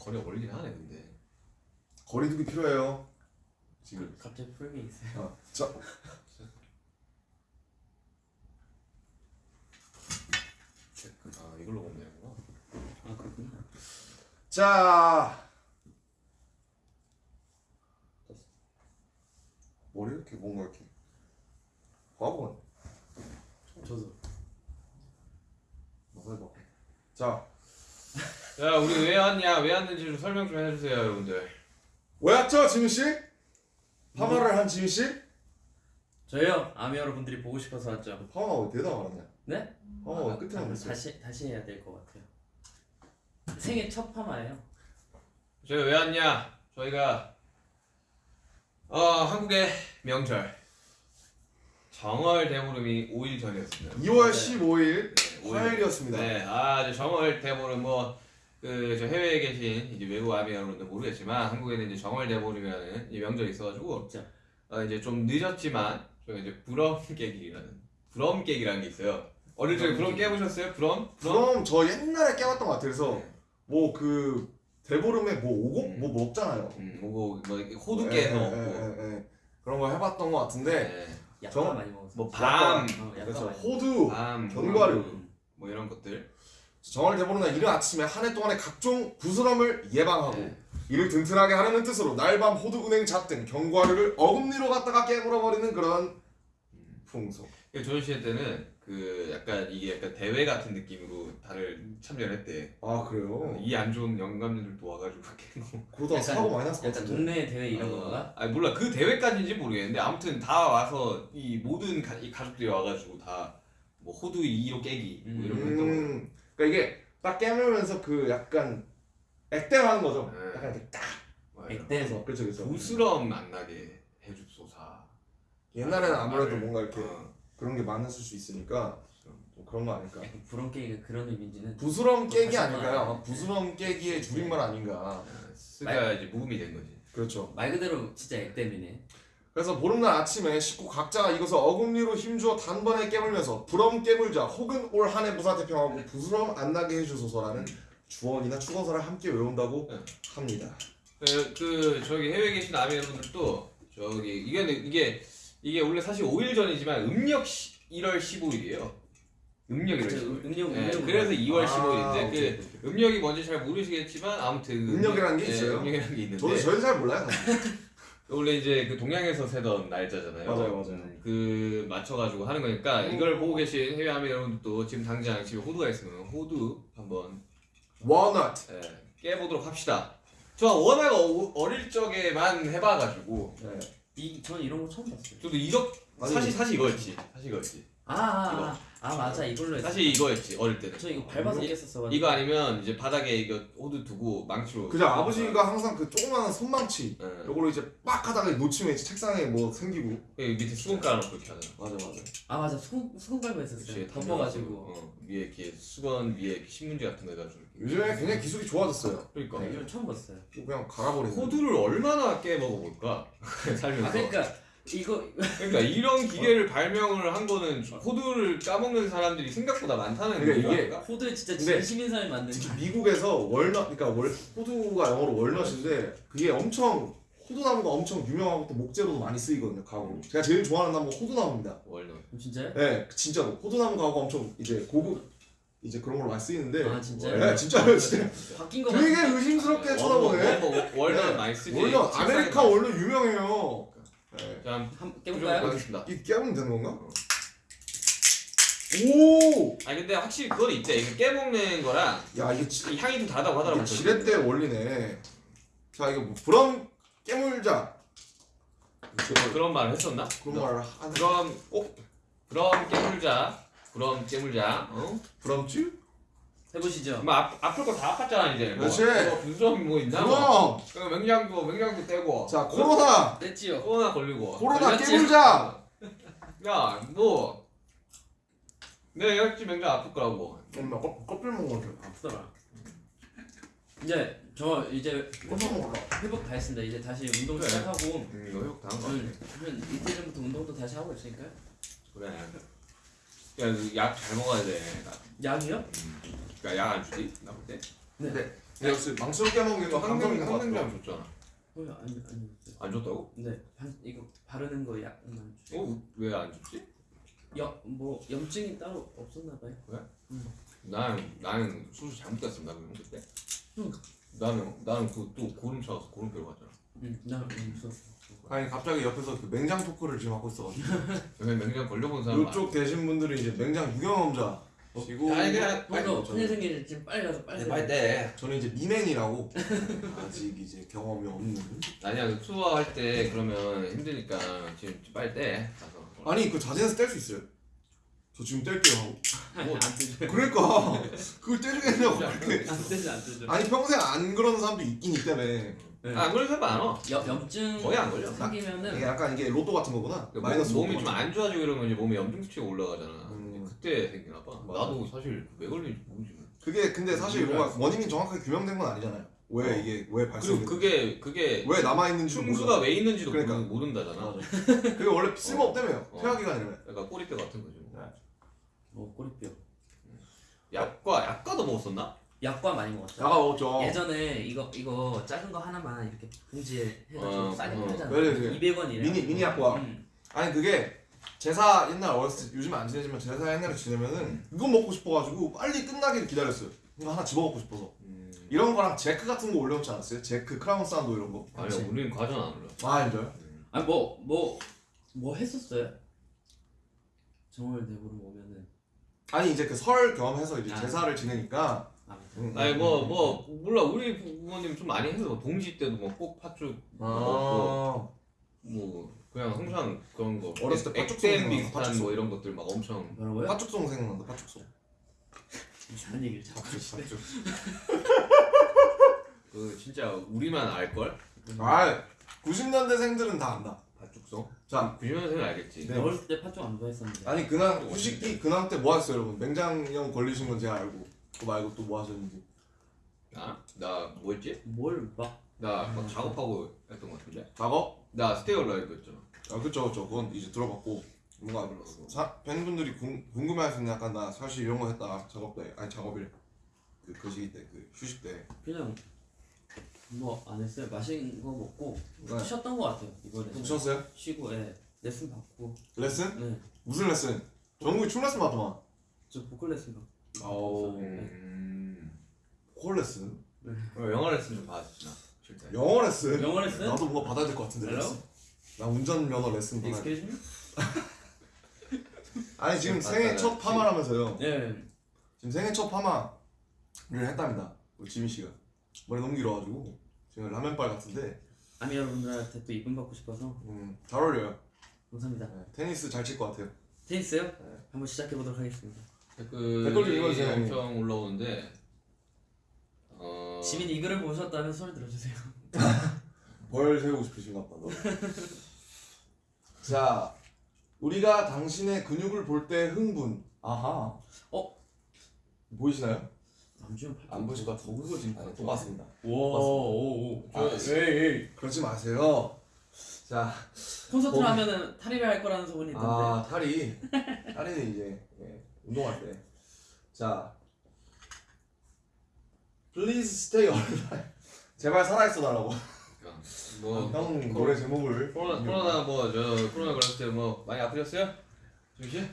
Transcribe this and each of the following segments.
거리가 멀긴 하네 근데. 거리두기 필요해요. 지금. 갑자기 풀게 있어요. 어, 자, 아 이걸로 보면 되는구나. 아 그렇구나. 자. 머리 이렇게 뭔가 이렇게 화분 저도. 뭐 해봐. 자, 야 우리 왜 왔냐? 왜 왔는지 좀 설명 좀 해주세요 여러분들. 왜 왔죠, 지민 씨? 파마를 한 지민 씨? 저요 아미 여러분들이 보고 싶어서 왔죠. 파마 왜 대답 안 하냐? 네? 파마 아, 왜 끝에 안 아, 됐어? 다시 다시 해야 될 것 같아요. 생애 첫 파마예요. 저희 왜 왔냐? 저희가 어 한국의 명절 정월 대보름이 5일 전이었습니다. 2월 15일 네, 오일. 화요일이었습니다. 네, 아 이제 정월 대보름 뭐 그저 해외에 계신 이제 외국 아미 여러분들 모르겠지만 한국에는 이제 정월 대보름이라는 이 명절이 있어가지고 진짜. 어, 이제 좀 늦었지만 저희가 이제 부럼 깨기라는 부럼 깨기라는 게 있어요. 어릴 적에 부럼 깨보셨어요? 부럼? 그럼 저 옛날에 깨봤던 것 같아요. 그래서 네. 뭐그 대보름에 뭐 오곡 음. 뭐 먹잖아요. 음, 뭐고 뭐 이렇게 호두 예, 깨서 예, 먹고. 예, 예. 그런 거 해봤던 것 같은데 네. 약간 저- 많이 먹었어. 뭐 밤, 어, 많이. 호두 밤, 견과류. 뭐, 뭐 이런 것들. 정월 대보름날 이른 아침에 한 해 동안의 각종 부스럼을 예방하고 네. 이를 든든하게 하려는 뜻으로 날밤 호두 은행 잣등 견과류를 어금니로 갖다가 깨물어 버리는 그런 풍속. 그 조연시대 때는 그 약간 이게 약간 대회 같은 느낌으로 다들 참여를 했대. 아 그래요? 이 안 좋은 영감들도 와가지고 깨고. 그러다 사고 많이 났을 것 같은데. 동네 대회 이런 건가? 아 몰라 그 대회까지인지 모르겠는데 아무튼 다 와서 이 모든 가, 이 가족들이 와가지고 다 뭐 호두 2로 깨기 뭐 이런 거 했던. 음, 그러니까 이게 딱 깨물면서 그 약간 액땜하는 거죠. 네. 약간 이렇게 딱. 맞아요. 액땜. 그렇죠, 그렇죠. 부스럼 안 나게 해줍소사. 옛날에는 아무래도 말을, 뭔가 이렇게 어, 그런 게 많았을 수 있으니까 좀 그런 거 아닐까. 부런 깨기가 그런 의미인지는 부스럼 깨기 아닐까요? 부스럼 깨기의 줄임말 아닌가. 어, 스가 이제 무음이 된 거지. 그렇죠. 말 그대로 진짜 액땜이네. 그래서 보름날 아침에 식구 각자가 이것을 어금니로 힘주어 단번에 깨물면서 부럼 깨물자 혹은 올 한해 무사 태평하고 부스럼 안 나게 해주소서라는 주원이나 축원서를 함께 외운다고 네. 합니다. 그, 그 저기 해외에 계신 아미 여러분들도 저기 이게 이게 이게 원래 사실 5일 전이지만 음력 시, 1월 15일이에요. 음력 1월 15일. 음력 네, 음력. 그래서 2월 아, 15일인데 오케이, 그 오케이. 음력이 뭔지 잘 모르시겠지만 아무튼 그 음력이라는 게 네, 있어요? 음력이라는 게 있는데 저도 저희는 잘 몰라요. 원래 이제 그 동양에서 세던 날짜잖아요. 맞아요, 맞아요. 음, 그 맞춰가지고 하는 거니까 이걸 보고 계신 해외 아미 여러분들도 지금 당장 집에 호두가 있으면 호두 한번 워넛. 예, 깨보도록 합시다. 저 워낙 어, 어릴 적에만 해봐가지고 네. 이 전 이런 거 처음 봤어요. 저도 아니. 사실 사실 이거였지. 사실 이거였지. 아, 아, 아, 아 맞아 이걸로 했어. 사실 이거였지 어릴 때는. 저 이거 밟아서 이- 깼었어. 이거 아니면 이제 바닥에 이거 호두 두고 망치로. 그죠 아버지가 항상 그 조그마한 손망치 예. 요걸로 이제 빡 하다가 놓치면 이제 책상에 뭐 생기고 그 밑에 수건 깔아놓고 이렇게 하잖아. 맞아 맞아 아 맞아 수건 수건 밟고 했었어요. 그치, 덮어가지고. 어, 위에 이렇게 수건 위에 신문지 같은 거 해가지고. 요즘에 굉장히 기술이 좋아졌어요 그러니까. 네, 이건 처음 봤어요. 그냥 갈아버리는 호두를 얼마나 깨 먹어볼까 살면서. 아 그러니까 이거 그러니까 이런 기계를 발명을 한 거는 호두를 까먹는 사람들이 생각보다 많다는 그러니까 거야. 이게 호두에 진짜 진심인 사람이 만든 특히 미국에서 월넛 그러니까 월, 호두가 영어로 월넛인데 그게 엄청 호두나무가 엄청 유명하고 또 목재로도 많이 쓰이거든요 가구 제가 제일 좋아하는 나무가 호두나무입니다 원래. 진짜요? 네 진짜로 호두나무 가구가 엄청 이제 고급 이제 그런 걸로 많이 쓰이는데 아 진짜요? 네 진짜요 진짜 바뀐 거 되게. 의심스럽게 어, 쳐다보네 뭐, 뭐, walnut 네. 많이 쓰지. walnut 아메리카 walnut 유명해요 네. 자, 한 깨볼까요? 하겠습니다. 이 깨면 되는 건가? 오! 아 근데 확실히 그건 있대. 이거 깨먹는 거랑 야 이게 지, 이 향이 좀 다르다고 하더라고. 이게 지렛대 원리네 자 이거 뭐 브럼 깨물자 그런 말을 했었나? 그런 말을 하는 그럼 꼭 그럼 깨물자. 그럼 깨물자. 어? 브럼쥬? 해보시죠. 뭐 앞, 아플 거 다 아팠잖아 이제. 그렇지. 뭐, 분수염 뭐 있나? 뭐. 그럼 그 맹장도 맹장도 떼고. 자 코로나 냈지요. 코로나 걸리고. 코로나? 깨물자 야, 뭐 내가 여기 맹장 아플 거라고. 엄마 껍- 껍질 거 아프더라. 이제 저 이제 회복 다 했습니다. 이제 다시 운동 그래. 시작하고 음, 이거 회복 당한 거 한, 한 이틀 전부터 운동도 다시 하고 있으니까요. 그래. 야, 약 잘 먹어야 돼. 약이요? 그러니까 약안 주지? 나 볼 때. 네. 네. 근데 역시 있는 것 같아. 항냉장 줬잖아. 어. 안 줬다고? 근데 반, 이거 바르는 거 약만 주세요. 어? 왜 안 줬지? 염뭐 염증이 따로 없었나 봐요. 나는 나는 수술 잘못했어 나 그럼 그때. 응. 나는 나는 그또 고름 차가서 고름표로 갔잖아. 응, 나 없었어. 아니 갑자기 옆에서 그 맹장 토크를 지금 하고 왜 맹장 걸려본 사람 이쪽 되신 분들이 이제 맹장 유경험자 시고 아니 그냥 저는- 큰일 생기지 지금 빨리 가서 빨리. 빨리 때. 저는 이제 미맨이라고 아직 이제 경험이 없는 아니야 그 투어 할 때 그러면 힘드니까 지금 빨리 때 가서. 아니 그 자진해서 뗄 수 있어요 저 지금 뗄게요 하고 뭐, 안 뜨죠. 그러니까 그걸 떼주겠냐고 그렇게 안 뜨죠, 안 뜨죠. 아니 평생 안 그러는 사람도 있긴 있다며 네. 아 그런 사람 많아. 염 염증 거의 안 걸려. 생기면은 이게 약간 이게 로또 같은 거구나 그 마이너스 몸이 좀 안 좋아지고 이러면 이제 몸에 염증 수치가 올라가잖아. 음. 그때 생기나 봐. 맞아. 나도 사실 왜 걸리는지 모르지. 그게 근데 사실 뭔가 원인이 정확하게 규명된 건 아니잖아요 왜 어. 이게 왜 발생했는지 그게 그게 왜 남아 있는지도 흉수가 왜 있는지도 그러니까. 모르- 모른다잖아. 그게 원래 쓸모없다며요 어. 퇴화기관이라며 약간 꼬리뼈 같은 거지. 뭐. 뭐 꼬리뼈. 약과 약과도 먹었었나? 약과 많이 먹었죠. 약과 먹었죠 예전에 이거 이거 작은 거 하나만 이렇게 봉지에 해가지고 어, 싸게 어. 팔잖아. 네, 네. 200원이래. 미니- 미니 약과. 음. 아니 그게 제사 옛날 어렸을 때 요즘 안 지내지만 제사 옛날에 지내면은 이거 먹고 싶어가지고 빨리 끝나기를 기다렸어요 이거 하나 집어먹고 싶어서 음. 이런 거랑 제크 같은 거 올려놓지 않았어요? 제크 크라운 산도 이런 거? 아니 우리는 과자는 안 올려. 아 진짜요? 아니 뭐뭐 뭐 했었어요? 정월 대보름 오면은 아니 이제 그설 겸해서 이제 아. 제사를 지내니까 아, 음, 아니 음, 뭐 음. 뭐 몰라 우리 부모님 좀 많이 해서 뭐 동지 때도 뭐 꼭 팥죽 아뭐 그냥 항상 그런 거 어렸을 때 팥죽 액땜 생각나, 비슷한. 뭐 이런 것들 막 엄청 뭐라고요? 팥죽송 생각난다 팥죽송 이상한 얘기를 자꾸 하시네. 팥죽 그 진짜 우리만 알 걸? 아 90년대생들은 다 안다 팥죽송? 자 90년생은 알겠지. 네. 어렸을 때 팥죽 안 좋아했었는데. 아니 근황 휴식기 근황 때 뭐 하셨어요 여러분 맹장염 걸리신 건 제가 알고 그거 말고 또 뭐 하셨는지 나? 나 뭐였지? 뭘 막. 나 막 작업하고 했던 것 같은데? 작업? 나 Stay Alive 했잖아. 아 그쵸 그쵸 그건 이제 들어봤고 뭔가 사, 팬분들이 궁, 궁금해할 수 있는 약간 나 사실 이런 거 했다 작업 때 아니 작업일 그, 그 시기 때그 휴식 때 그냥 뭐 안 했어요. 맛있는 거 먹고 네. 쉬었던 거 같아요. 이번에. 좀 쉬었어요? 쉬고 예. 레슨 받고. 레슨? 네. 무슨 레슨? 정국이 춤 레슨 받더만 저 보컬 레슨 받고. 오. 네. 음. 콜 레슨? 어, 영어 레슨 좀 받았지 나. 영어 레슨? 영어 레슨? 나도 뭔가 받아야 될 것 같은데 Hello? 레슨 나 운전면허 레슨 받아야 돼 Excuse me? 아니 지금 네, 생애 맞다, 첫 맞지. 파마라면서요 네. 지금 생애 첫 파마를 했답니다 우리 지민 씨가 머리 너무 길어가지고 지금 라면빨 같은데 아미 여러분들한테 또 이쁨 받고 싶어서 음, 잘 어울려요 감사합니다. 네, 테니스 잘 칠 것 같아요 테니스요? 한번 시작해 보도록 하겠습니다. 댓글 댓글 읽어주세요, 형님. 엄청 올라오는데 어 지민 이 글을 보셨다면 소리 들어주세요. 벌 세우고 싶으신가 보다 자 우리가 당신의 근육을 볼 때 흥분 아하 어? 보이시나요? 남주현. 안 보실 것 그거 지금 아, 똑같습니다 오오오. 아, 그러지 마세요 자 콘서트를 어. 하면은 탈의를 할 거라는 소문이 있던데. 아 탈이 탈이는 이제 예, 운동할 때. 자, Please stay alive. 제발 살아있어 달라고. 뭐 형 노래 제목을. 코로나 코로나 뭐저 코로나 걸렸을 때 뭐 많이 아프셨어요? 조시?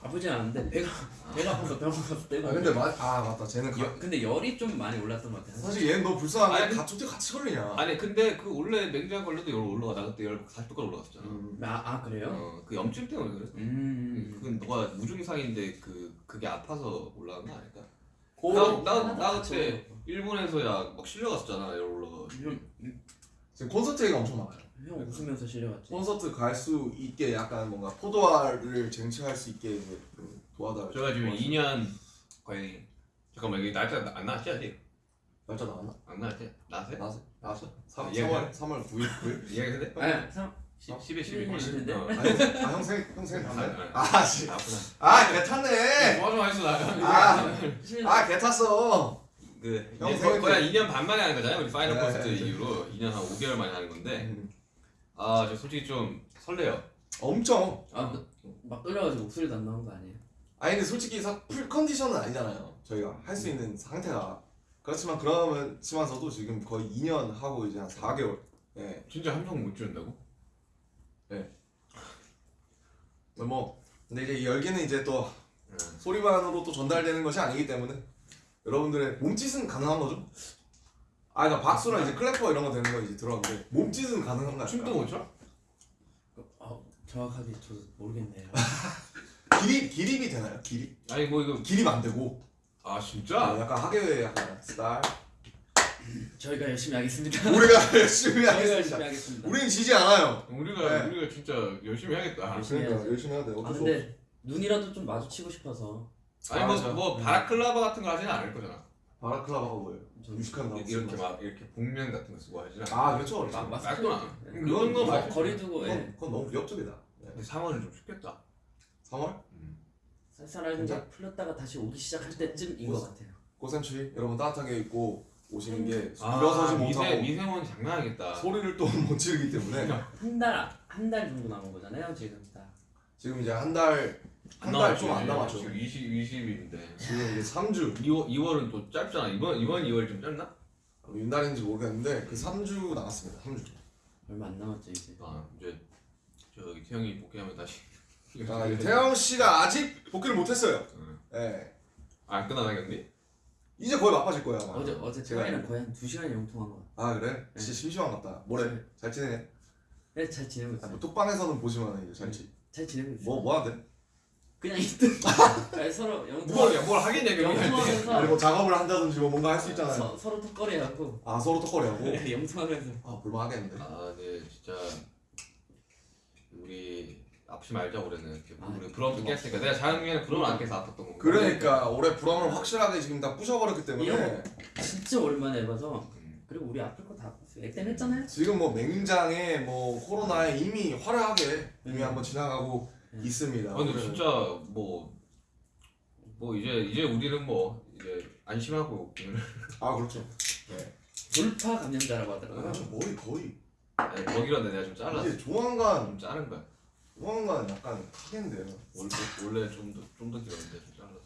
아프진 않은데 배가 배가 아파서 병원 가서 떼고. 아 근데 마, 아 맞다. 쟤는 가, 여, 근데 열이 좀 많이 올랐던 것 같아요. 사실 얘는 너 불쌍한 게 아니, 같이 걸리냐. 아니 근데 그 원래 맹장 걸려도 열 올라가 나 그때 열 40도까지 올라갔었잖아. 음. 아, 아 그래요? 어 그 염증 때문에 그랬어. 음. 그건 너가 무증상인데 그 그게 아파서 올라간 거 아닐까? 나나 나그 일본에서야 막 실려갔었잖아 에어롤러가 음, 음. 지금 콘서트가 엄청 많아요 형 웃으면서 실려갔지 콘서트 갈 수 있게 약간 뭔가 포도알을 쟁취할 수 있게 그 도와달라 저희가 지금 2년 거의 잠깐만 여기 날짜 안 나왔지 아직? 날짜 나왔나? 안 나왔지? 나왔어요? 나왔어요 3월 3월 9일? 9일? 이야기해도 돼? 네. 3, 시, 10에 10이 걸리는데? 아, 형생, 형생 봤네? 아, 씨. 아, 개탔네! 뭐좀 하시죠, 나. 아, 개탔어! 뭐 아, 아, 아, 그, 거의, 거의 한 2년 반 만에 하는 거잖아요. 우리 파이널 네, 콘서트 네. 이후로 2년 한 5개월 만에 하는 건데. 음. 아, 저 솔직히 좀 설레요. 엄청. 아, 막 떨려가지고 목소리도 안 나온 거 아니에요? 아니, 근데 솔직히 full 컨디션은 아니잖아요. 저희가 할 수 있는 상태가. 그렇지만, 그러면서도 지금 거의 2년 하고 이제 한 4개월. 예. 진짜 한 명 못 준다고? 뭐 근데 이제 이 열기는 이제 또 네. 소리만으로 또 전달되는 것이 아니기 때문에 여러분들의 몸짓은 가능한 거죠? 아, 그러니까 박수랑 이제 클래퍼 이런 거 되는 거 이제 들어갔는데 몸짓은 가능한가요? 춤도 못 춰? 어, 정확하게 저도 모르겠네요. 기립 기립이 되나요? 기립? 아니 뭐 이거 기립 안 되고 아 아, 진짜? 약간 하계회 약간 스타일. 저희가 열심히 하겠습니다. 우리가 열심히 하겠습니다. 하겠습니다. 우린 지지 않아요. 우리가 네. 우리가 진짜 열심히 해야겠다. 열심히 그러니까 해야지. 열심히 해야 돼. 아. 근데 눈이라도 좀 마주치고 싶어서 아니 맞아. 뭐, 뭐 바라클라바 같은 거 하지는 않을 거잖아. 바라클라바가 뭐예요? 좀 유식한 나무. 이렇게 막 이렇게 복면 같은 거 쓰고 않아. 아 그렇죠. 마- 그렇죠. 마스크 말도 안. 네. 그 정도 그건 말. 거리 두고 그건, 예. 그건 너무 위협적이다. 네. 근데 3월은 좀 쉽겠다. 3월 쌀쌀하게 진짜? 풀렸다가 다시 오기 시작할 때쯤인 것 같아요. 꽃샘추위 여러분 따뜻하게 입고 오시는 게 아, 일어서지 미세 못하고 미세먼 장난 아니겠다. 소리를 또 못 지르기 때문에 한 달 한 달 정도 남은 거잖아요 지금 딱. 지금 이제 한 달 한 달 좀 안 남았죠. 지금 20 20일인데. 지금 이제 3주 2월 2월은 또 짧잖아. 이번 이번 2월 좀 짧나? 윤달인지 모르겠는데 그 3주 남았습니다. 3주. 얼마 안 남았죠 이제. 아 이제 저기 태영이 복귀하면 다시. 아, 태영 씨가 아직 복귀를 못했어요. 응. 예. 안 끝나나 경기? 이제 거의 바빠질 거야. 아마. 어제 어제 제가 거의 한2 시간 영통한 거. 아 그래? 진짜 심심한 것 같다. 뭐래? 네. 잘 지내네. 네, 잘 지내고 아, 있어요. 뭐 톡방에서는 보지만 이제 잘 지. 잘 지내고 있어요. 뭐뭐 하대? 그냥 있든. 아니, 서로 영통. 뭘, 뭘 하겠냐 영통하면서 뭐 작업을 한다든지 뭐 뭔가 할 수 있잖아요. 서, 서로 턱걸이하고 아 서로 톡거리하고. 영통하면서. 아 볼만하겠는데. 아, 네, 진짜 우리 아프지 말자 올해는. 아, 우리 브럼도 깼으니까 내가 작년에 브럼을 안 깨서 아팠던 거. 그러니까 올해 브럼을 확실하게 지금 다 부셔버렸기 때문에 진짜 오랜만에 해봐서 음. 그리고 우리 아플 거 다 액땜 했잖아요. 지금 뭐 맹장에 뭐 코로나에 이미 화려하게 이미 음. 한번 지나가고 음. 있습니다. 아, 근데 올해는. 진짜 뭐. 뭐 이제 이제 우리는 뭐 이제 안심하고 오늘 아 그렇죠. 돌파 감염자라고 아, 하더라고요. 저 머리 거의 거기란데 내가 좀 잘랐어. 이제 조만간 좀 자른 거야. 조만간 약간 하겠는데요. 원래 원래 좀더 좀 더 길었는데 좀 잘랐어.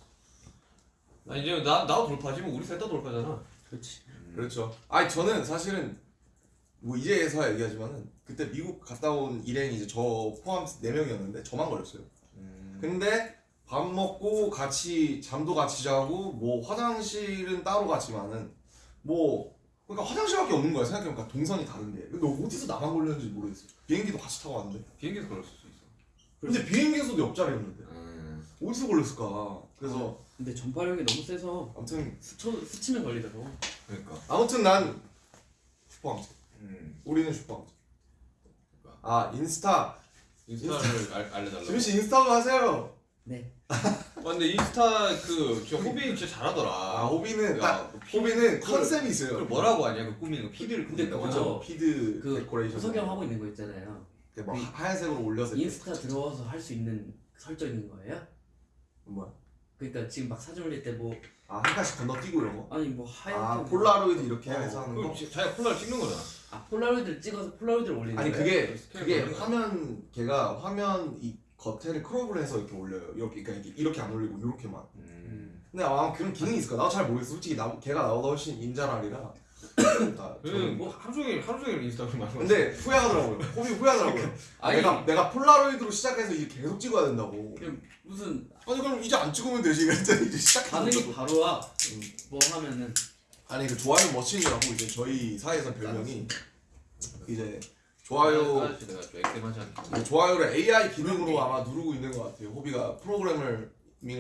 아 이제 나 나도 돌파지 뭐 우리 셋 다 돌파잖아. 그렇지. 그렇죠. 아니 저는 사실은 뭐 이제서야 얘기하지만은 그때 미국 갔다 온 일행이 이제 저 포함 4 명이었는데 저만 걸렸어요. 음. 근데 밥 먹고 같이 잠도 같이 자고 뭐 화장실은 따로 갔지만은 뭐 그러니까 화장실밖에 없는 거야 생각해보니까 동선이 다른데 근데 어디서 나만 걸렸는지 모르겠어 비행기도 같이 타고 왔는데 수 있어. 근데 비행기에서도 옆자리였는데 음. 어디서 걸렸을까 그래서 근데 전파력이 너무 세서 아무튼 스쳐 스치면 걸리더라고. 그러니까. 아무튼 난 슈퍼함수 음. 우리는 슈퍼함수 아 인스타 인스타를 알, 알려달라고. 지민 씨 인스타도 하세요 네. 아, 근데 인스타 그저 호비 진짜 잘하더라. 아 호비는 야, 딱그 피- 호비는 그걸- 컨셉이 그걸 있어요 뭐라고 하냐 그 꾸미는 거 피드를 근데 꾸민다고. 그죠 피드 그 데코레이션 호석이 형 하고 있는 거 있잖아요. 이렇게 뭐 하얀색으로 올려서 이렇게. 인스타 들어와서 할 수 있는 설정 있는 거예요? 뭐야 그러니까 지금 막 사진 올릴 때 뭐 아한 칸씩 건너뛰고 이런 거? 아니 뭐 하얗게 아 뭐- 폴라로이드 이렇게 어, 해서 하는 거? 자기가 폴라를 찍는 거잖아. 아 폴라로이드를 찍어서 폴라로이드를 올리는 아니 거예요? 그게 그게. 화면 걔가 화면 이 겉에를 crop을 해서 이렇게 올려요 이렇게 그러니까 이렇게, 이렇게 안 올리고 이렇게만 음. 근데 아마 그런 기능이 있을까? 나도 잘 모르겠어 솔직히 나, 걔가 나보다 훨씬 인잘알이라 나그 저는 뭐 하루 종일 하루 종일 인스타그램 거. 근데 후회하더라고요 호비 후회하더라고요 아니 내가 내가 폴라로이드로 시작해서 이제 계속 찍어야 된다고 그냥 무슨 아니 그럼 이제 안 찍으면 되지 그랬더니 이제 시작해서 반응이 바로 와. 음. 뭐 하면은 아니 그 좋아요 머신이라고 이제 저희 사이에서 별명이 이제 좋아요 아저씨 내가 좀 액땜하지 않게. 그 좋아요를 AI 기능으로 아마 누르고 있는 것 같아요. 호비가 프로그래밍을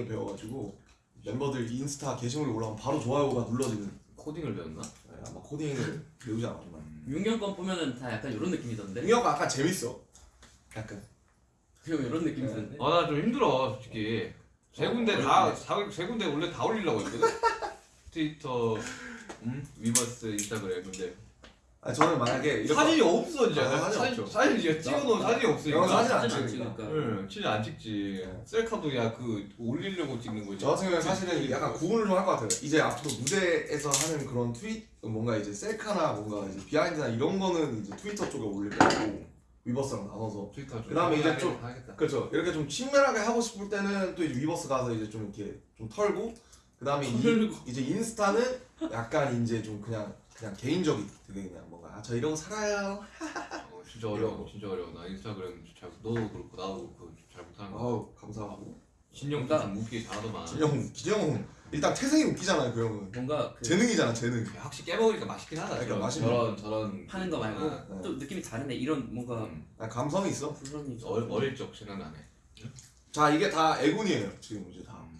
배워가지고 멤버들 인스타 게시물이 올라오면 바로 좋아요가 눌러지는 코딩을 배웠나? 네, 아마 코딩을 배우지 않았나. 윤경 건 보면은 다 약간 이런 느낌이던데. 응혁가 아까 재밌어. 약간 그리고 이런 느낌이던데. 아 나 좀 힘들어 솔직히. 세 군데 다 세 군데 원래 다 올리려고 했거든. 트위터, 음, 위버스, 인스타그램 근데 아 저는 만약에 이렇게 사진이 없어 이제. 아, 사진 사진 없죠. 사진 이제 찍어놓은 나- 사진이 나 없으니까. 사진 안 사진 안 찍으니까. 응, 진짜 안 찍지. 네. 셀카도 야 그 올리려고 찍는 거지. 저 같은 경우는 사실은 약간 구분을 좀 할 것 같아요. 이제 앞으로 무대에서 하는 그런 트윗 뭔가 이제 셀카나 뭔가 이제 behind나 이런 거는 이제 트위터 쪽에 올릴 거고 위버스랑 나눠서 트위터 좀. 그다음에 이제 좀- 하겠다. 그렇죠. 이렇게 좀 친밀하게 하고 싶을 때는 또 이제 위버스 가서 이제 좀 이렇게 좀 털고 그 다음에 이, 이제 인스타는 약간 이제 좀 그냥 그냥 개인적인 되게 그냥 아, 저 이러고 살아요. 어, 진짜 어려워 진짜 어려워 나 인스타그램 잘 너도 그렇고 나도 그렇고 잘 못하는 거 아우 감사하고. 뭔가- 좀 웃기게 잘하더만 진영 기정 일단 태생이 웃기잖아요 그 형은. 뭔가 그 재능이잖아 재능. 확실히 깨먹으니까 맛있긴 하다 그러니까 저런 맛있네. 저런 저런 파는 거 말고 아, 네. 좀 느낌이 다르네. 이런 뭔가 음. 아, 감성이 있어. 부드러움이 있어. 어, 어릴 적 생각나네 자 이게 다 애군이에요 지금 이제 다 음.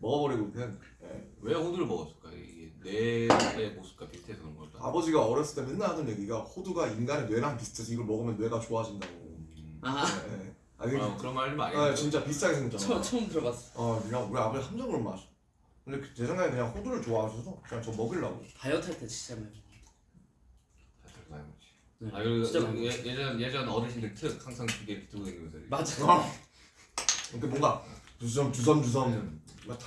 먹어버리고 그냥. 예. 왜 호두를 먹었을까 이게 뇌의 모습과 비슷해서 그런 걸까 아버지가 어렸을 때 맨날 하던 얘기가 호두가 인간의 뇌랑 비슷해서 이걸 먹으면 뇌가 좋아진다고. 음. 아, 예, 예. 아, 이게 어, 그런 말 많이 아. 진짜 비싸게 생겼잖아. 처음 들어봤어. 어, 그냥 우리 아버지 함정을 마셔. 근데 그- 제 생각에 그냥 호두를 좋아하셔서 그냥 저 먹으려고. 다이어트 할 때 진짜 많이. 먹어. 사실 많이 먹지. 네. 아 그리고 진짜 많이 예, 예전 예전 어르신들 특 항상 그게 이렇게 들고 다니면서. 맞아. 어. 이렇게 뭔가 주섬 주섬 주섬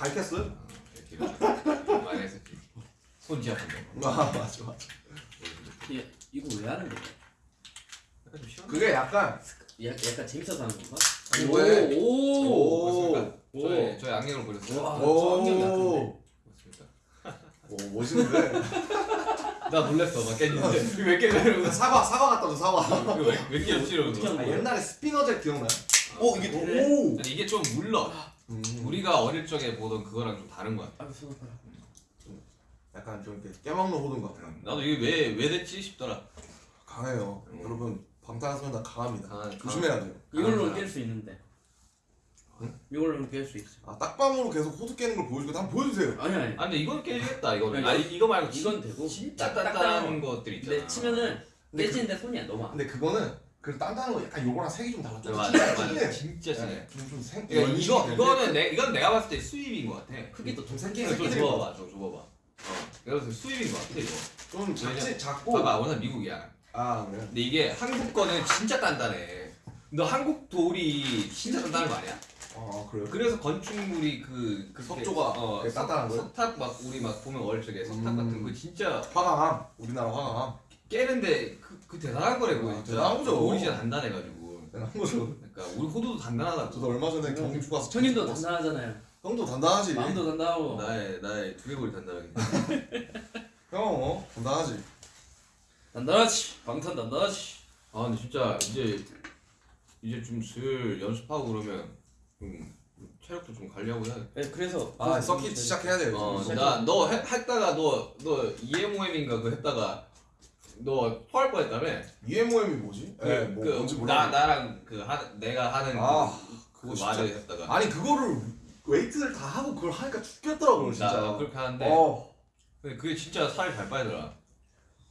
했겠어요? 어, 이렇게 이렇게 많이 했었지. 손지 아픈데. 아 맞아 맞아. 예, 이거 왜 하는 거야? 약간 좀 시원. 그게 약간 야, 약간 재밌어서 하는 건가? 아니, 오, 왜? 오, 오. 오. 저의 저의 안경을 버렸어요. 와, 저 안경 약한데. 오, 맞습니다. 오 멋있는데. 나 놀랬어. 막 깼는데 왜 깨려고? 사과 사과 갖다 줘 사과. 깨었지 어떻게 이러고. 아? 옛날에 스피너잭 기억나요? 어, 오 이게 더 그래? 오. 아니 이게 좀 물러. 음, 우리가 어릴 적에 보던 그거랑 좀 다른 거야. 아. 약간 좀 이렇게 깨먹는 호두인 것 같아. 나도 이게 왜 왜 됐지 싶더라. 강해요. 음. 여러분 방탄소년단 강합니다. 강한- 조심해야 돼요. 이걸로는 아, 깰수 있는데. 이걸로는 깰수 있어. 아 딱밤으로 계속 호두 깨는 걸 보여주고 한번 보여주세요. 아니 아니. 아 근데 이건 깨지겠다 이거는. 이거- 아니 이거 말고 이건 되고 진짜 딱- 단단한 것들 있잖아. 근데 치면은 근데 깨지는데 손이 안 넘어. 근데 그거는 그 단단한 거 약간 요거랑 색이 좀 달라. 네, 좀 맞아 진해, 맞아. 진짜 진해. 네, 좀좀 생. 그러니까 이거 연식이 이거는 내 이건 내가 봤을 때 수입인 것 같아. 크기도 좀 이거 좀 새끼들이 줘봐봐, 좀 줘봐봐. 어, 내가 봤을 때 수입인 것 같아 이거. 좀 작지 작고. 봐봐, 워낙 미국이야. 아 그래. 근데 이게 한국 거는 진짜 단단해. 너 한국 돌이 진짜 단단한 거 아니야? 아 그래요. 그래서 건축물이 그, 그 석조가 어, 그게 단단한 거예요? 석탑 막 우리 막 보면 어릴 적에 석탑 음. 같은 거 진짜 화강암 우리나라 화강암. 깨는데 그, 그 대단한 거래 그거 아, 진짜. 대단한 거죠. 돌이 진짜 단단해가지고. 대단한 거죠. 그러니까 우리 호두도 단단하다고. 저도 얼마 전에 경주 가서 봤어요. 단단하잖아요. 형도 단단하지. 마음도 단단하고. 나의 나의 두개골이 단단하게. 형 어? 단단하지. 단단하지. 방탄 단단하지. 아 근데 진짜 이제 이제 좀 슬 연습하고 그러면 좀 체력도 좀 관리하고 해야 돼. 네, 그래서 아 서킷 시작해야 돼요. 어, 지금. 나너 했다가 너 너 EMOM인가 그 했다가 너 토할 뻔했다며? EMOM이 뭐지? 그, 네, 뭐 그, 뭔지 나 몰라. 나랑 그 하, 내가 하는 아, 그, 그거 그 진짜. 말을 했다가 아니 그거를 웨이트를 다 하고 그걸 하니까 죽겠더라고요 나 진짜. 나 그렇게 하는데 어. 근데 그게 진짜 살이 잘 빠지더라.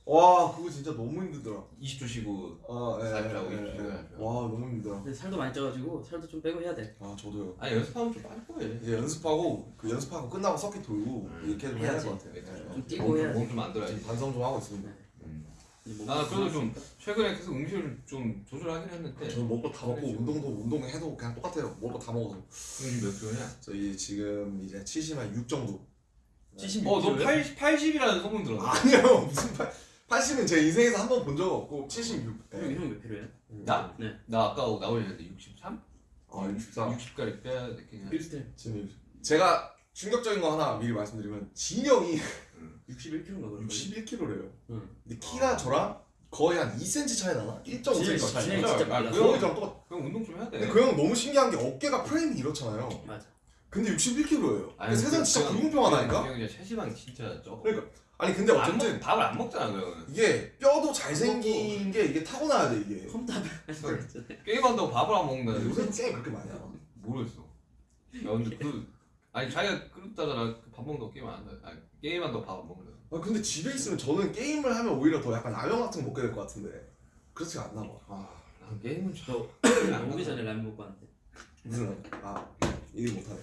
와 그거 진짜 너무 힘들더라. 20초 쉬고 아, 예, 살 빼고 예, 이렇게 예. 해가지고. 와 너무 힘들더라. 근데 살도 많이 쪄가지고 살도 좀 빼고 해야 돼. 아 저도요. 아니 연습하면 좀 빠질 거예요. 이제 연습하고 그 연습하고 끝나고 서킷 돌고 음, 이렇게 좀 해야 될. 것 같아요. 네, 예. 좀 뛰고 해야지. 몸좀 만들어야지. 반성 좀 하고 있습니다. 몸이 그래도 좀. 최근에 계속 음식을 좀 조절하긴 했는데 저는 먹고 다 먹고 그래, 운동도 운동해도 그냥 똑같아요. 먹고 다 먹어서. 지금 몇 킬로냐? 저희 지금 이제 70한 6 정도. 76 어너 킬로요? 80, 80이라는 소문 들었어. 아니요 무슨 8, 80은 제 인생에서 한 번 본 적 없고 76. 형, 네. 형몇 킬로예요? 나? 네. 나 아까 나오셨는데 63? 아 64. 60까지 빼야? 비슷해. 지금 제가 충격적인 거 하나 미리 말씀드리면 진영이 61킬로인가 그런 61kg래요. 응. 근데 키가 저랑 거의 한 2cm 차이 나나? 1.5cm 진짜, 차이. 진짜. 진짜 아. 그그 형- 형이랑 똑같. 그럼 운동 좀 해야 돼. 근데 그 형은 너무 신기한 게 어깨가 프레임이 이렇잖아요. 맞아. 근데 61kg예요. 아니, 세상 그- 진짜 불공평하다니까. 그형 이제 체지방 진짜 적어. 그러니까 아니 근데 안 어쨌든 먹, 밥을 안 먹잖아 그 형은. 이게 뼈도 잘생긴 게 이게 타고나야 돼 이게. 컴탑. 게임한다고 밥을 안 먹는다. 요새 게임 그렇게 많이 하나? 모르겠어. 야 근데 그 아니 자기가 그렇다잖아. 그밥 먹는다고 게임 안 한다. 아니 게임 한다고 밥안 먹는다. 아 근데 집에 있으면 저는 게임을 하면 오히려 더 약간 라면 같은 거 먹게 될 것 같은데 그렇지가 않나 봐. 아, 난 게임은 참. 저 오기 전에 라면 먹고 왔는데. 무슨 라면? 아 이해 못하네.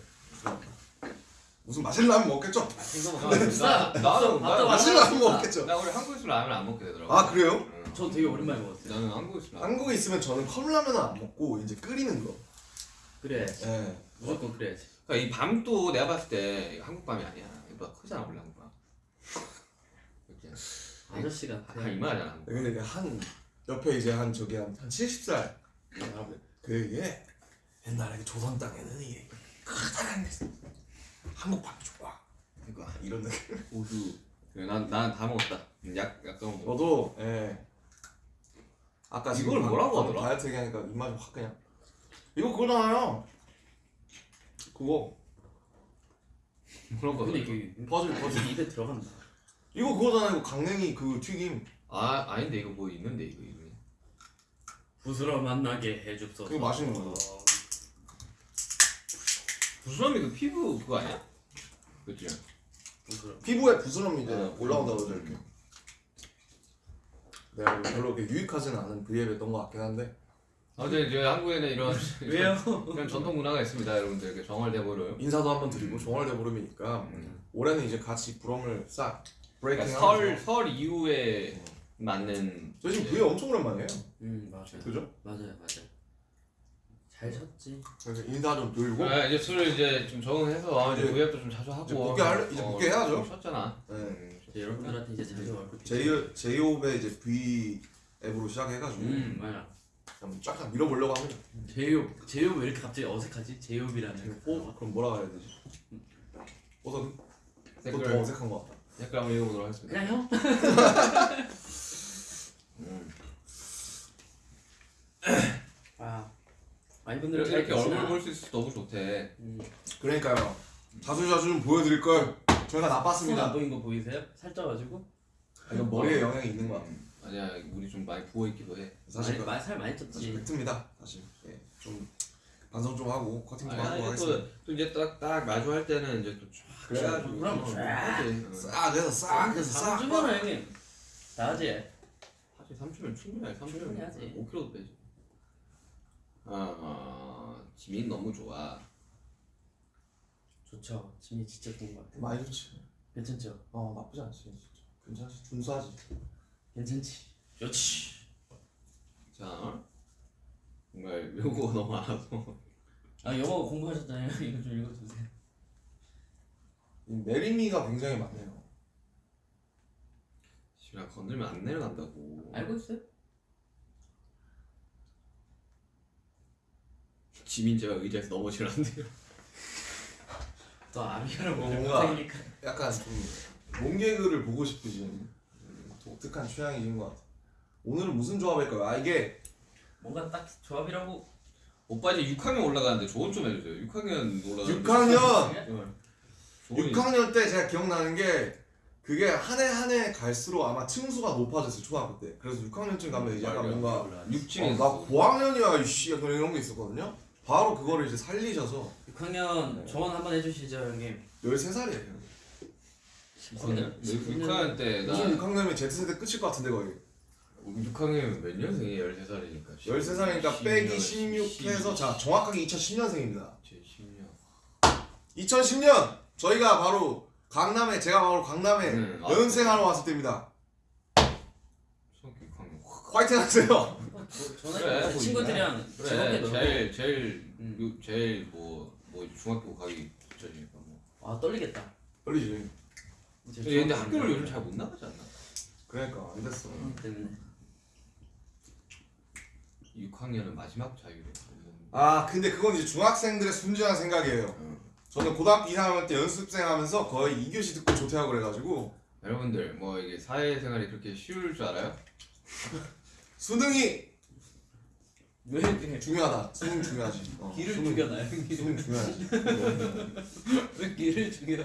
무슨 맛있는 라면 먹겠죠? 생각 나- 비싸. 나- 나는 밥도 나- 맛있는. 라면 먹겠죠? 나 원래 한국에서 라면 안 먹게 되더라고. 아 그래요? 응. 저 되게 오랜만에 먹었어요. 나는 한국에서 라면. 한국에 있으면 저는 컵라면은 안 먹고 이제 끓이는 거. 그래야지. 예. 무조건 그래야지. 그러니까 이 밤도 내가 봤을 때 한국 밤이 아니야. 이거 크잖아 원래 한국 밤. 아저씨가 다 이만하잖아. 한국. 근데 이게 한 옆에 이제 한 저기 한, 한 70살 그 이게 옛날에 그 조선 땅에는 이게 커다란 게 있어. 한국 밤이 좋아. 그러니까 이런 느낌. 고수. 난난 다 먹었다. 음, 약 약간 먹어. 저도 예. 아까 이걸 방- 뭐라고 하더라? 다이어트 얘기하니까 입맛이 확 그냥. 이거 그거잖아요. 그거 그런 거. 근데 이게 퍼즐 퍼즐. 입에 들어간다. 이거 그거잖아요. 이거 강냉이 그 튀김. 아 아닌데 이거 뭐 있는데 이거 이름이. 부스러 만나게 해줍소서. 그거 맛있는 거죠. 부스럼이 그 피부 그거 아니야? 그치? 부스러. 피부에 부스럼이 이제 어, 올라온다고 그러죠 이렇게. 내가 별로 그렇게 유익하지는 않은 브이앱이었던 것 같긴 한데 아무튼 이제 한국에는 이런 왜요? 이런 전통 문화가 있습니다, 여러분들. 이렇게 정월대보름. 인사도 한번 드리고 종월대 보름이니까 음. 올해는 이제 같이 부럼을 싹 브레이킹 그러니까 설, 하면서 설 이후에 맞는 저 지금 브이 엄청 오랜만이에요. 음 맞아요. 그죠? 맞아요 맞아요. 잘 쳤지. 그래서 인사 좀 드리고 아, 이제 술을 이제 좀 적응해서 이제 이제- 구앱도 좀 자주 하고 이제 복귀 할- 이제 복귀 해야죠. 좀 쉬었잖아. 네. 음, 이제 여러분들한테 이제 자주 얼굴. 제이 제이홉의 이제 V 앱으로 시작해가지고 음 맞아. 좀쫙 밀어보려고 합니다. 제이홉 제이홉 왜 이렇게 갑자기 어색하지? 제이홉이라는. 오 그럼 뭐라 해야 되지? 어서 댓글 더 어색한 것 같다. 댓글 한번 읽어보도록 하겠습니다. 그냥 형? 음. 아. 많이 분들 이렇게, 이렇게 얼굴 볼 수 있어서 너무 좋대. 음. 그러니까요. 자주 자주 좀 보여드릴 걸. 저희가 나빴습니다. 보인 거 보이세요? 살쪄가지고. 이건 머리에 영향이 있는 것같 아니야, 우리 좀 많이 부어 있기도 해. 사실 많이, 그- 많이 살 많이 쪘지. 팩트입니다. 사실 예, 좀 반성 좀 하고 커팅 좀 아니, 하고 하겠습니다. 또, 또 이제 딱, 딱 마주할 때는 이제 또쫙 그래. 그럼 어, 쫙. 하지. 어. 싹 해서 싹 해서 싹. 3주면 형님. 나지. 사실 3주면 충분해. 3주면 충분히 하지. 5kg도 빼지. 아, 어, 지민 너무 좋아. 좋죠. 짐이 진짜 좋은 것 같아. 많이 좋지. 괜찮죠? 어 나쁘지 않지 진짜. 괜찮지. 준수하지. 괜찮지. 좋지. 자, 정말 요거 너무 알아서. 아 영어 공부하셨잖아요. 이거 좀 읽어주세요. 이 내림이가 굉장히 많네요. 지금 건들면 안 내려간다고. 알고 있어요? 지민 제가 의자에서 넘어지는데요. 또 아미라고 뭔가- 생기니까. 약간 좀 롱개그를 보고 싶으신 음, 독특한 취향이신 것 같아. 오늘은 무슨 조합일까요? 아 이게 뭔가 딱 조합이라고. 오빠 이제 6학년 올라가는데 조언 좀 해주세요. 6학년 올라가는데. 6학년 어. 조언이 6학년 때 제가 기억나는 게 그게 한 해 한 해 갈수록 아마 층수가 높아졌어요 초등학교 때. 그래서 6학년쯤 가면 이제 약간. 뭔가 6층에 어, 나 고학년이야 이씨 약간 이런 게 있었거든요. 바로 그거를 이제 살리셔서 6학년 네. 조언 한번 해주시죠 형님. 13살이에요. 6학년? 6학년 때 나. 무슨 6학년이면 Z세대 끝일 것 같은데 거의. 6학년 몇 년생이에요? 13살이니까. 13살이니까 빼기 16 해서 자 정확하게 2010년생입니다. 제 10년. 2010년 저희가 바로 강남에 제가 바로 강남에 음, 아, 연생하러 왔을 때입니다. 중학교 6학년. 화이팅 하세요. 전에 그래, 그 친구들이랑 즐겁게 그래, 놀고. 제일 제일 음. 요- 제일 뭐뭐 중학교 가기 전이니까 뭐. 아 떨리겠다. 떨리지. 이제 근데 학교를 가니까. 요즘 잘 못 나가지 않나? 그러니까 안 됐어. 음, 때문에. 6학년은 마지막 자유래. 아 근데 그건 이제 중학생들의 순진한 생각이에요. 어. 저는 고등학교 2학년 때 연습생 하면서 거의 2교시 듣고 조퇴하고 그래가지고 여러분들 뭐 이게 사회생활이 그렇게 쉬울 줄 알아요? 수능이 왜 이렇게 중요하다. 수능 중요하지. 어, 길을 수능, 죽여놔요? 수능 중요하지. 왜 길을 죽여?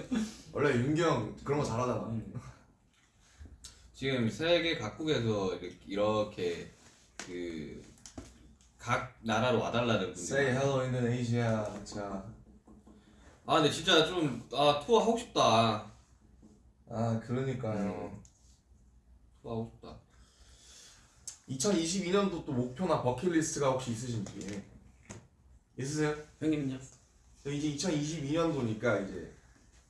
원래 윤기 형 그런 거 잘하잖아. 음. 지금 세계 각국에서 이렇게, 이렇게 그 각 나라로 와달라는 분들. Say hello Indonesia. 자, 아 근데 진짜 좀아 투어 하고 싶다. 아 그러니까요. 투어 하고 싶다. 2022년도 또 목표나 버킷리스트가 혹시 있으신지 있으세요? 형님은요? 이제 2022년도니까 이제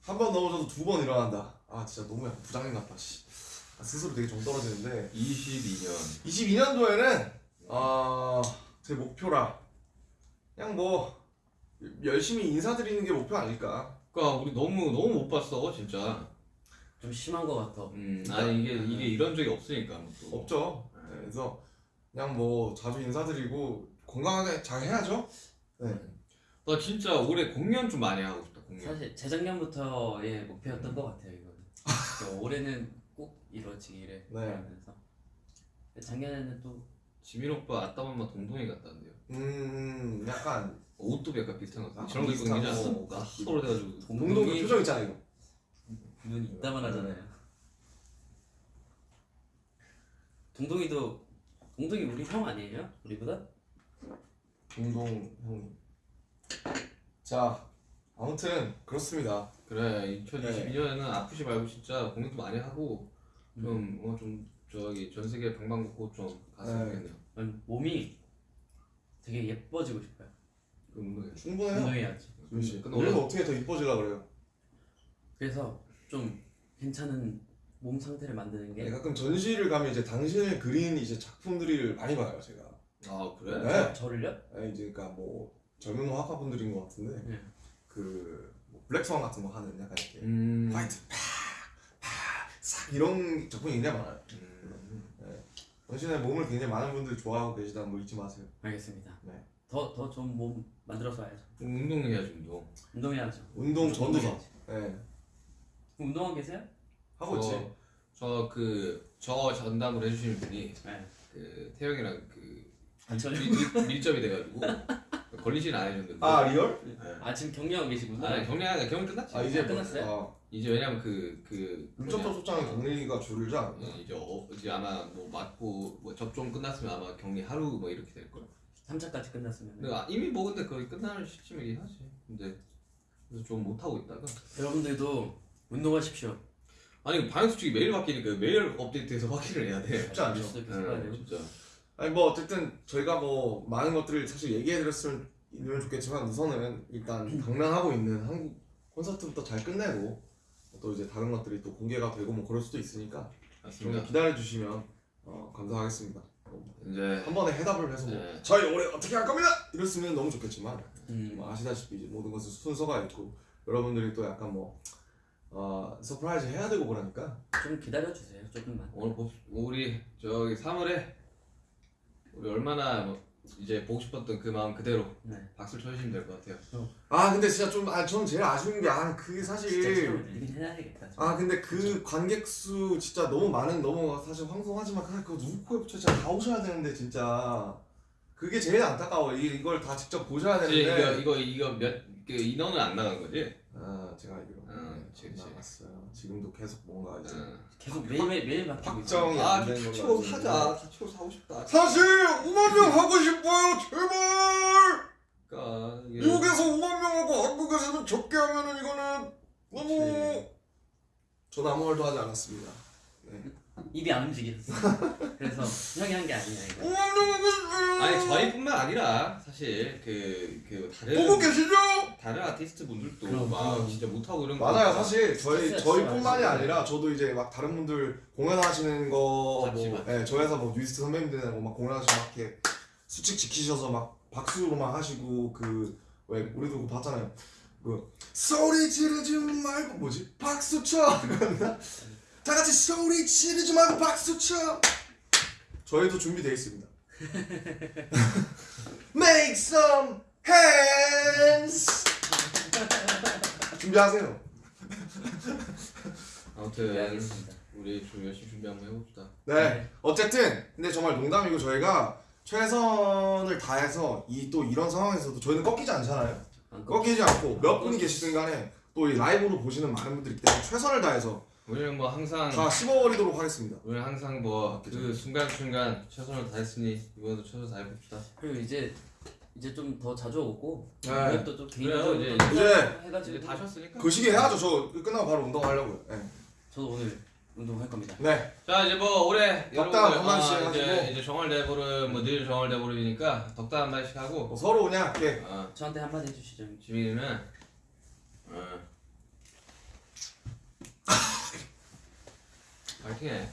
한 번 넘어져도 두 번 일어난다. 아 진짜 너무 약간 부장님 같다. 씨. 아, 스스로 되게 정 떨어지는데 22년. 22년도에는 어, 제 목표라 그냥 뭐 열심히 인사드리는 게 목표 아닐까. 그러니까 우리 너무 너무 못 봤어 진짜. 좀 심한 거 같아. 음 아니 이게 이게 이런 적이 없으니까 뭐 또. 없죠. 네, 그래서 그냥 뭐 자주 인사드리고 건강하게 잘 해야죠. 나 진짜 올해 공연 좀 많이 하고 싶다. 공략. 사실 재작년부터의 목표였던 것 같아요 이거는. 그러니까 올해는 꼭 이루어지기를 네. 바라면서 작년에는 또 지민 오빠 아따맘마 동동이 같다는데요. 음 약간 옷도 약간 비슷한 것 같아요. 아, 저런 거 입고 비슷하고. 다니지 않습니까? 서로 돼가지고. 동동 그 표정 있잖아 이거 눈이 이따만 하잖아요. 동동이도 동동이 우리 형 아니에요? 우리보다? 동동 형님 자 아무튼 그렇습니다 그래 2022년에는 아프지 말고 진짜 공연도 많이 하고 좀어좀 저기 전 세계 방방곡곡 좀 갔으면 네. 좋겠네요. 난 몸이 되게 예뻐지고 싶어요. 그 운동해. 충분해요 운동해야지. 조민 씨 근데 우리는 오늘- 어떻게 더 이뻐지려 그래요 그래서 좀 괜찮은 몸 상태를 만드는 게 네, 가끔 전시를 가면 이제 당신을 그린 이제 작품들을 많이 봐요 제가 아 그래? 네. 저 를요? 네, 이제 그러니까 뭐 젊은 화가분들인 것 같은데 네. 그뭐 블랙스완 같은 거 하는 약간 이렇게 음. 화이트 팍팍싹 이런 작품이 굉장히 많아요 음. 당신의 몸을 굉장히 많은 분들이 좋아하고 계시다는 거 잊지 마세요 알겠습니다. 네. 더더 좋은 몸 만들어서 와야죠. 운동해야지 운동. 운동해야죠. 운동 전도사 운동해야지. 네. 운동하고 계세요? 하고 있지 저 그 저 전담을 해주시는 분이 네. 그 태영이랑 그 아, 저, 밀, 밀, 밀접이 돼가지고 걸리지는 않으셨는데. 아 real? 네. 아 지금 격리하고 계시구나. 아 경량 경량 끝났지. 아 이제 아, 끝났어요? 아, 이제 왜냐면 그그 물접촉 소장의 격리가 줄지 않나? 예, 이제 어, 이제 아마 뭐 맞고 뭐 접종 끝났으면 아마 격리 하루 뭐 이렇게 될 거야. 3차까지 끝났으면 근데 아, 이미 뭐 근데 거의 끝나는 시점이긴 하지. 근데 그래서 좀 못 하고 있다가 여러분들도 운동하십시오. 아니 방역 수칙이 매일 바뀌니까 매일 업데이트해서 확인을 해야 돼. 쉽지 않죠. 되고. 진짜. 아니 뭐 어쨌든 저희가 뭐 많은 것들을 사실 얘기해드렸으면 좋겠지만 우선은 일단 당면하고 있는 한국 콘서트부터 잘 끝내고 또 이제 다른 것들이 또 공개가 되고 뭐 그럴 수도 있으니까 좀 맞습니다. 기다려주시면 어, 감사하겠습니다. 이제 한 번에 해답을 해서 뭐 네. 저희 올해 어떻게 할 겁니다 이랬으면 너무 좋겠지만 음. 뭐 아시다시피 이제 모든 것은 순서가 있고 여러분들이 또 약간 뭐 어, surprise 해야 되고 그러니까 좀 기다려 주세요. 조금만. 오늘 봅 우리 저기 3월에 우리 얼마나 뭐 이제 보고 싶었던 그 마음 그대로 네. 박수를 쳐주시면 될 것 같아요. 아 근데 진짜 좀 아 저는 제일 아쉬운 게 아 그게 진짜 사실 해야겠다. 아 근데 그 관객 수 진짜 너무 많은 너무 사실 황송하지만 그거 누구 코에 붙여 진짜 다 오셔야 되는데 진짜 그게 제일 안타까워 이, 이걸 다 직접 보셔야 이제 이거 되는데 이거 이거 몇 그 인원은 안 나간 거지? 아 제가 알기로 아, 네, 그치, 그치. 나갔어요 지금도 계속 뭔가 이제 응. 계속 매일 매일 매일 바뀌고 확정이 있어요. 안 되는 걸로 알고 있는데. 다치고 사고 싶다. 사실 5만 명 하고 싶어요 제발 그러니까 이게 미국에서 5만 명하고 한국에서는 적게 하면은 이거는 너무 전 아무 말도 하지 않았습니다 입이 안 움직였어. 그래서 형이 한 게 아니야 이거. 5만 명 하고 싶어요 아니 저희뿐만 아니라 사실 그, 그 다른 보고 계시죠? 다른 아티스트 분들도 그럼, 막 그럼. 진짜 못하고 이런 거 맞아요 사실 저희 스트레스 저희뿐만이 아니라 저도 이제 막 다른 분들 공연하시는 거 맞지, 뭐, 맞지. 예, 저 회사 뭐 뉴이스트 선배님들하고 막 공연하시면 막 이렇게 수칙 지키셔서 막 박수로만 하시고 그 왜 우리도 그거 봤잖아요 그 소리 지르지 말고 뭐지 박수 쳐 다 같이 소리 지르지 말고 박수 쳐 저희도 준비되어 있습니다 Make some hands 준비하세요 아무튼 네, 알겠습니다. 우리 좀 열심히 준비 한번 해봅시다. 네. 네. 어쨌든 근데 정말 농담이고 저희가 최선을 다해서 이 또 이런 상황에서도 저희는 꺾이지 않잖아요. 꺾이지 않고 몇 분이 계시든 간에 또 이 라이브로 보시는 많은 분들이 있기 때문에 최선을 다해서 우리는 뭐 항상 다 씹어버리도록 하겠습니다. 우리는 항상 뭐 그 순간 순간 최선을 다했으니 이번에도 최선 다해봅시다. 그리고 이제 이제 좀 더 자주 오고 네. 공연도 좀 그래요, 개인적으로 이제- 좀 이제- 해가지고 이제 다 쉬었으니까. 그 시기 해야죠. 저 끝나고 바로 운동하려고요. 네. 저도 오늘 운동할 겁니다. 네. 자 이제 뭐 올해 덕담 한 마디씩 어, 이제 해가지고. 이제 정월 대보름 뭐늘 정월 대보름이니까 덕담 한 마디씩 하고 뭐 서로 그냥 이렇게 어, 저한테 한 마디 해주시죠. 지민이는 어. 파이팅해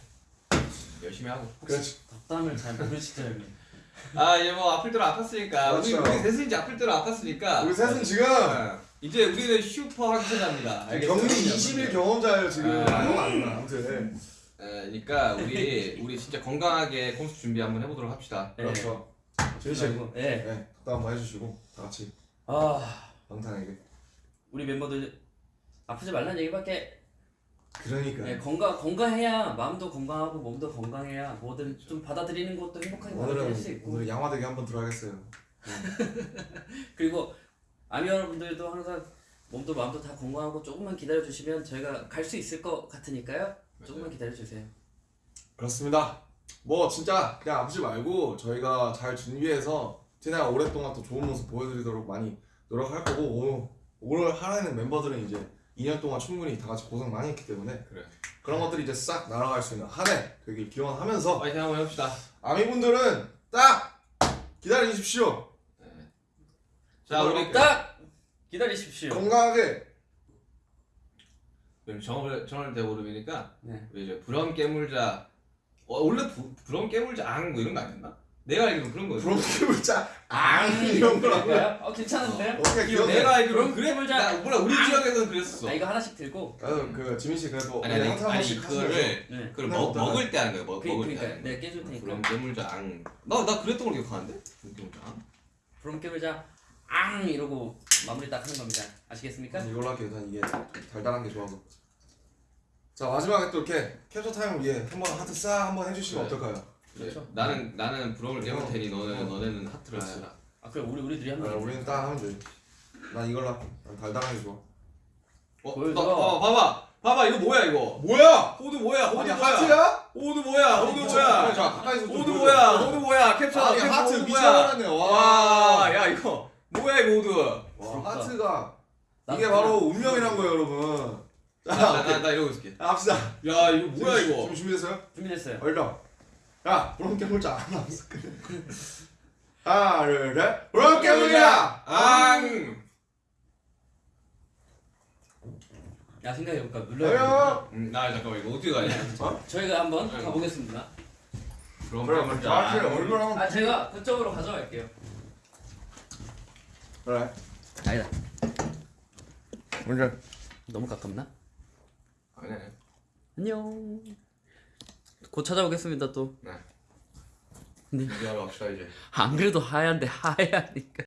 열심히 하고 그렇지. 덕담을 잘 모르시죠 형님. 아 이제 뭐 아플 대로 아팠으니까 우리 그렇죠. 우리 셋은 이제 아플 대로 아팠으니까 우리 셋은 지금 어, 이제 우리는 슈퍼 알겠죠? 격리 20일 경험자예요 지금. 네. 안 나. 아무튼. 에, 그러니까 우리 우리 진짜 건강하게 콘서트 준비 한번 해보도록 합시다 네. 그렇죠. 준희 씨. 그리고 네. 네. 덕담 한번 해주시고 다 같이 아 방탄에게. 우리 멤버들 아프지 말라는 얘기밖에 그러니까 네, 건강 건강해야 마음도 건강하고 몸도 건강해야 뭐든 좀 받아들이는 것도 행복하게 받아들일 수 있고 오늘 양화대기 한번 들어야겠어요. 그리고 아미 여러분들도 항상 몸도 마음도 다 건강하고 조금만 기다려 주시면 저희가 갈 수 있을 것 같으니까요. 조금만 기다려 주세요. 그렇습니다. 뭐 진짜 그냥 아프지 말고 저희가 잘 준비해서 최대한 오랫동안 또 좋은 모습 보여드리도록 많이 노력할 거고 오늘, 오늘 하라는 멤버들은 이제 2년 동안 충분히 다 같이 고생 많이 했기 때문에 그래. 그런 것들이 이제 싹 날아갈 수 있는 한 해 되길 기원하면서 파이팅 한번 해봅시다. 아미분들은 딱 기다리십시오. 자 우리 딱 기다리십시오. 건강하게 정을 정을 대보름이니까 네. 우리 이제 브럼 깨물자 어, 원래 부, 브럼 깨물자 앙 뭐 이런 거 아니었나? 내가 알기로는 그런 거였어. 부럽게물자 앙 이런 거라고 그럴까요? 어 괜찮은데요? 어떻게 기억해? 내가 알기로는 브럼 그래. 몰라 우리 지역에서는 그랬었어. 아 이거 하나씩 들고 나도 그 지민 씨 그래도 아니 아니 항상 한 아니 번씩 그거를 네. 그걸 네, 먹. 먹을 때 하는 거야. 먹, 그, 먹을 때 그러니까 거야. 내가 깨줄 테니까. 깨물자 앙. 나나 그랬던 걸 기억하는데. 깨물자 앙. 깨물자 앙 이러고 마무리 딱 하는 겁니다. 아시겠습니까? 이걸로 할게요. 난 이게 달달한 게 좋아서. 자 마지막에 또 이렇게 캡처 타임을 위해 한번 하트 싹 한번 해주시면 그래. 어떨까요? 그렇죠. 나는 나는 브럼을 깨물 테니 너는 어. 너네는 하트를 아, 쓰라. 아 그럼 우리 우리들이 아, 한번 우리는 딱 하면 돼. 난 이걸로. 난 달달한 게 좋아. 어, 보여줘. 나, 봐봐 봐봐 봐봐 이거 뭐야 이거? 뭐야? 호두 뭐야? 호두 아니 뭐야? 하트야? 호두 뭐야? 호두 뭐야? 자 가까이서 좀 호두. 뭐야? 호두 뭐야? 캡처 아니 캡처 하트? 미쳐버렸네. 와. 와, 야 이거 뭐야 이거 호두? 와. 하트가 나- 이게 바로 운명이란 거예요, 여러분. 자, 나. 나, 나 이러고 있을게. 합시다. 야 이거 뭐야 지금- 이거? 지금 준비됐어요? 준비됐어요. 얼른. 야, 브론 깨물자 하나 둘, 셋. 브론 깨물자. 앙. 야 생각해볼까 눌러야 아요. 음, 나 잠깐만 이거 어떻게 가냐? 돼. 저희가 한번 아이고. 가보겠습니다. 그럼 그래, 깨물자. 정확히 앙. 얼굴 한번. 아 제가 그쪽으로 가져갈게요. 그래. 아니다. 먼저. 너무 가깝나? 아니야. 안녕. 곧 찾아오겠습니다 또. 네. 네. 이제 갑시다 이제. 안 그래도 하얀데 하얘니까.